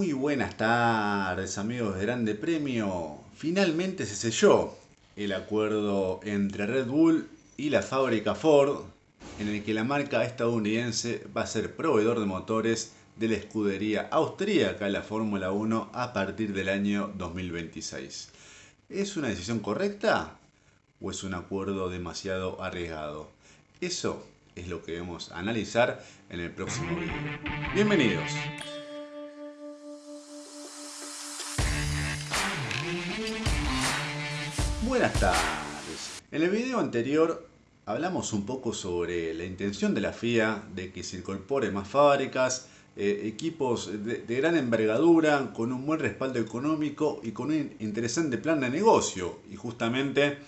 Muy buenas tardes amigos de Grande Premio. Finalmente se selló el acuerdo entre Red Bull y la fábrica Ford en el que la marca estadounidense va a ser proveedor de motores de la escudería austríaca en la Fórmula 1 a partir del año 2026. ¿Es una decisión correcta o es un acuerdo demasiado arriesgado? Eso es lo que vamos a analizar en el próximo video. Bienvenidos. Buenas tardes. En el video anterior hablamos un poco sobre la intención de la FIA de que se incorpore más fábricas, eh, equipos de, gran envergadura, con un buen respaldo económico y con un interesante plan de negocio. Y justamente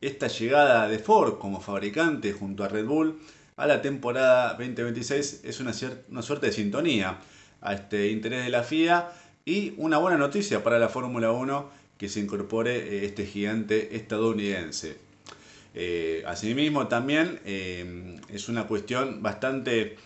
esta llegada de Ford como fabricante junto a Red Bull a la temporada 2026 es una, una suerte de sintonía a este interés de la FIA y una buena noticia para la Fórmula 1 que se incorpore eh, este gigante estadounidense. Eh, asimismo también eh, es una cuestión bastante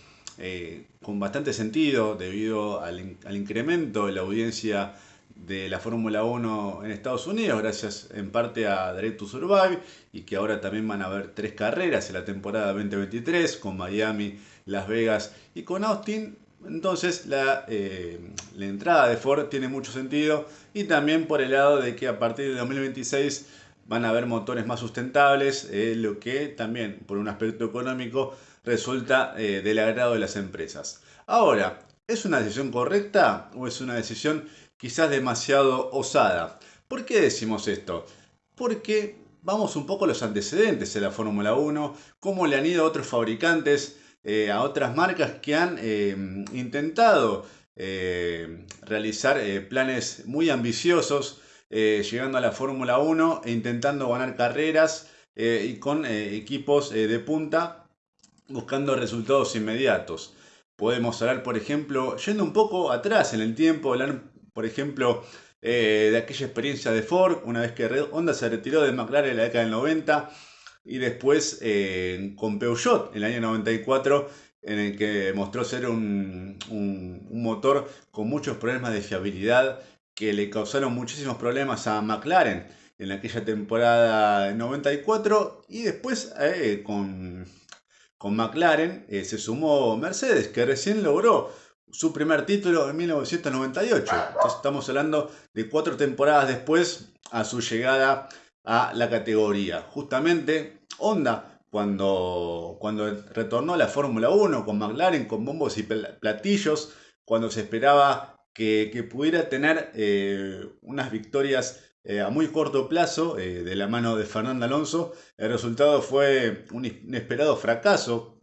con bastante sentido debido al, al, incremento de la audiencia de la Fórmula 1 en Estados Unidos, gracias en parte a Direct to Survive, y que ahora también van a haber tres carreras en la temporada 2023, con Miami, Las Vegas y con Austin, entonces eh, la, entrada de Ford tiene mucho sentido y también por el lado de que a partir de 2026 van a haber motores más sustentables, eh, lo que también por un aspecto económico resulta eh, del agrado de las empresas. Ahora, ¿es una decisión correcta o es una decisión quizás demasiado osada? ¿Por qué decimos esto? Porque vamos un poco a los antecedentes de la Fórmula 1, cómo le han ido a otros fabricantes eh, a otras marcas que han eh, intentado eh, realizar planes muy ambiciosos, llegando a la Fórmula 1 e intentando ganar carreras y con equipos de punta buscando resultados inmediatos. Podemos hablar, por ejemplo, yendo un poco atrás en el tiempo, hablar, por ejemplo, de aquella experiencia de Ford, una vez que Honda se retiró de McLaren en la década del 90, y después eh, con Peugeot en el año 94 en el que mostró ser un, motor con muchos problemas de fiabilidad que le causaron muchísimos problemas a McLaren en aquella temporada 94 y después eh, con, con, McLaren eh, se sumó Mercedes que recién logró su primer título en 1998. Entonces estamos hablando de cuatro temporadas después a su llegada a la categoría. Justamente Honda, cuando, cuando retornó a la Fórmula 1 con McLaren, con bombos y platillos, cuando se esperaba que, pudiera tener eh, unas victorias eh, a muy corto plazo eh, de la mano de Fernando Alonso, el resultado fue un inesperado fracaso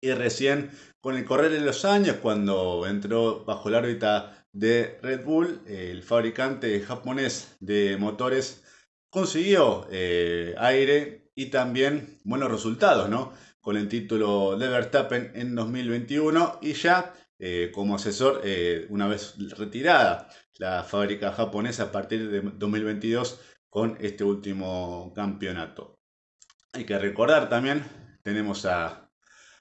y recién con el correr de los años, cuando entró bajo la órbita de Red Bull, el fabricante japonés de motores consiguió eh, aire y también buenos resultados, ¿no? Con el título de Verstappen en 2021 y ya eh, como asesor, eh, una vez retirada la fábrica japonesa a partir de 2022 con este último campeonato. Hay que recordar también, tenemos a,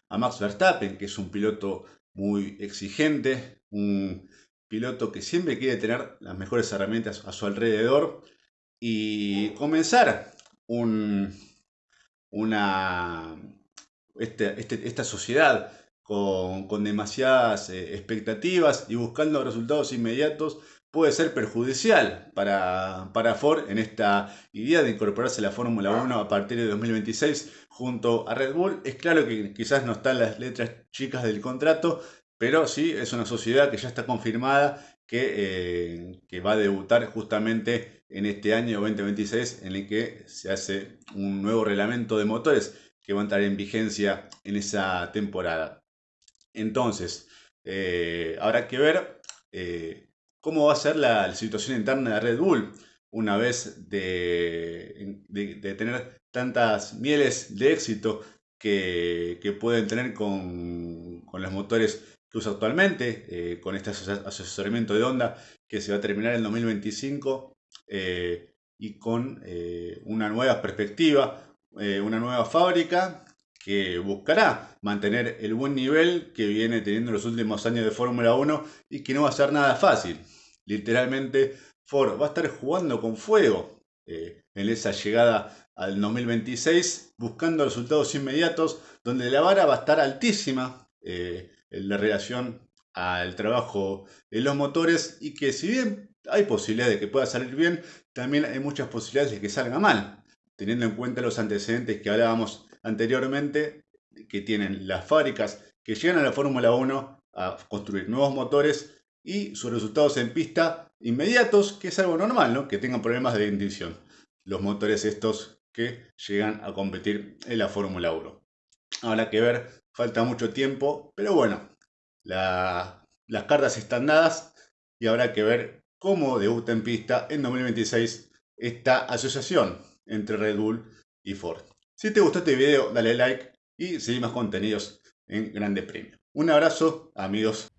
a Max Verstappen, que es un piloto muy exigente, un piloto que siempre quiere tener las mejores herramientas a su alrededor y comenzar un, una, este, este, esta sociedad con, demasiadas eh, expectativas y buscando resultados inmediatos puede ser perjudicial para, para Ford en esta idea de incorporarse a la Fórmula 1 a partir de 2026 junto a Red Bull. Es claro que quizás no están las letras chicas del contrato, pero sí es una sociedad que ya está confirmada que, eh, va a debutar justamente en este año 2026 en el que se hace un nuevo reglamento de motores que va a entrar en vigencia en esa temporada. Entonces, eh, habrá que ver eh, cómo va a ser la, situación interna de Red Bull una vez de, tener tantas mieles de éxito que, pueden tener con, con los motores usa actualmente, eh, con este asesoramiento de Honda que se va a terminar en 2025 eh, y con eh, una nueva perspectiva, una nueva fábrica que buscará mantener el buen nivel que viene teniendo los últimos años de Fórmula 1 y que no va a ser nada fácil. Literalmente, Ford va a estar jugando con fuego eh, en esa llegada al 2026, buscando resultados inmediatos, donde la vara va a estar altísima eh, en la relación al trabajo en los motores y que si bien hay posibilidades de que pueda salir bien, también hay muchas posibilidades de que salga mal, teniendo en cuenta los antecedentes que hablábamos anteriormente, que tienen las fábricas que llegan a la Fórmula 1 a construir nuevos motores y sus resultados en pista inmediatos, que es algo normal, ¿no? que tengan problemas de ignición. Los motores estos que llegan a competir en la Fórmula 1. Habrá que ver, falta mucho tiempo, pero bueno, las cartas están dadas y habrá que ver cómo debuta en pista en 2026 esta asociación entre Red Bull y Ford. Si te gustó este video, dale like y seguí más contenidos en Grande Premio. Un abrazo, amigos.